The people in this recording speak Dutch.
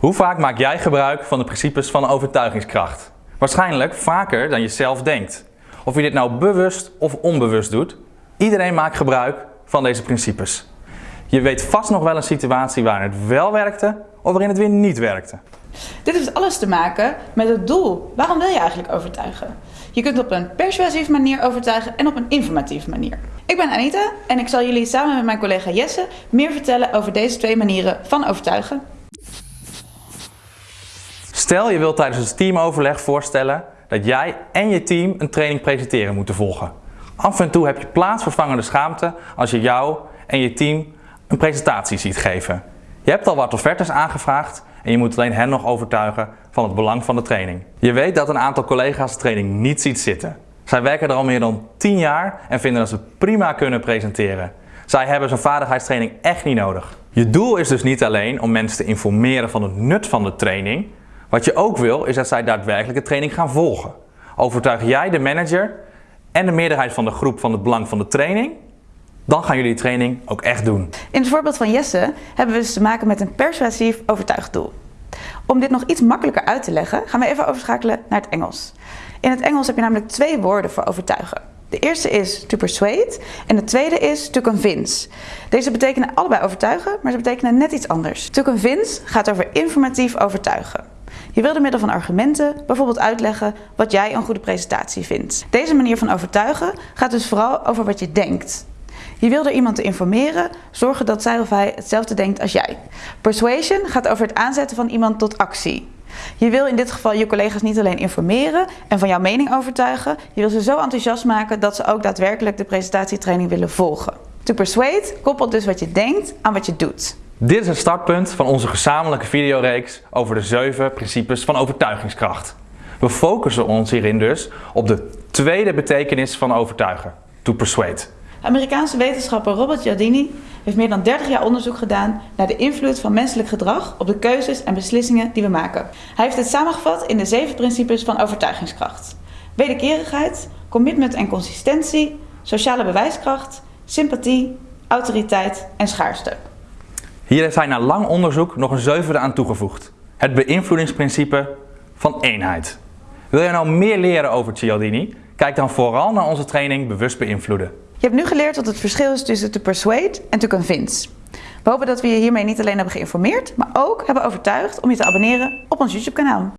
Hoe vaak maak jij gebruik van de principes van overtuigingskracht? Waarschijnlijk vaker dan je zelf denkt. Of je dit nou bewust of onbewust doet, iedereen maakt gebruik van deze principes. Je weet vast nog wel een situatie waarin het wel werkte of waarin het weer niet werkte. Dit heeft alles te maken met het doel. Waarom wil je eigenlijk overtuigen? Je kunt op een persuasieve manier overtuigen en op een informatieve manier. Ik ben Anita en ik zal jullie samen met mijn collega Jesse meer vertellen over deze twee manieren van overtuigen. Stel je wilt tijdens het teamoverleg voorstellen dat jij en je team een training presenteren moeten volgen. Af en toe heb je plaatsvervangende schaamte als je jou en je team een presentatie ziet geven. Je hebt al wat offertes aangevraagd en je moet alleen hen nog overtuigen van het belang van de training. Je weet dat een aantal collega's de training niet ziet zitten. Zij werken er al meer dan 10 jaar en vinden dat ze prima kunnen presenteren. Zij hebben zo'n vaardigheidstraining echt niet nodig. Je doel is dus niet alleen om mensen te informeren van het nut van de training. Wat je ook wil is dat zij daadwerkelijk de training gaan volgen. Overtuig jij de manager en de meerderheid van de groep van het belang van de training, dan gaan jullie die training ook echt doen. In het voorbeeld van Jesse hebben we dus te maken met een persuasief overtuigdoel. Om dit nog iets makkelijker uit te leggen, gaan we even overschakelen naar het Engels. In het Engels heb je namelijk twee woorden voor overtuigen. De eerste is to persuade en de tweede is to convince. Deze betekenen allebei overtuigen, maar ze betekenen net iets anders. To convince gaat over informatief overtuigen. Je wil door middel van argumenten bijvoorbeeld uitleggen wat jij een goede presentatie vindt. Deze manier van overtuigen gaat dus vooral over wat je denkt. Je wil door iemand te informeren, zorgen dat zij of hij hetzelfde denkt als jij. Persuasion gaat over het aanzetten van iemand tot actie. Je wil in dit geval je collega's niet alleen informeren en van jouw mening overtuigen, je wil ze zo enthousiast maken dat ze ook daadwerkelijk de presentatietraining willen volgen. To persuade koppelt dus wat je denkt aan wat je doet. Dit is het startpunt van onze gezamenlijke videoreeks over de 7 principes van overtuigingskracht. We focussen ons hierin dus op de tweede betekenis van overtuigen, to persuade. Amerikaanse wetenschapper Robert Cialdini heeft meer dan 30 jaar onderzoek gedaan naar de invloed van menselijk gedrag op de keuzes en beslissingen die we maken. Hij heeft het samengevat in de zeven principes van overtuigingskracht. Wederkerigheid, commitment en consistentie, sociale bewijskracht, sympathie, autoriteit en schaarste. Hier heeft hij na lang onderzoek nog een zevende aan toegevoegd. Het beïnvloedingsprincipe van eenheid. Wil je nou meer leren over Cialdini? Kijk dan vooral naar onze training Bewust Beïnvloeden. Je hebt nu geleerd wat het verschil is tussen to persuade en to convince. We hopen dat we je hiermee niet alleen hebben geïnformeerd, maar ook hebben overtuigd om je te abonneren op ons YouTube kanaal.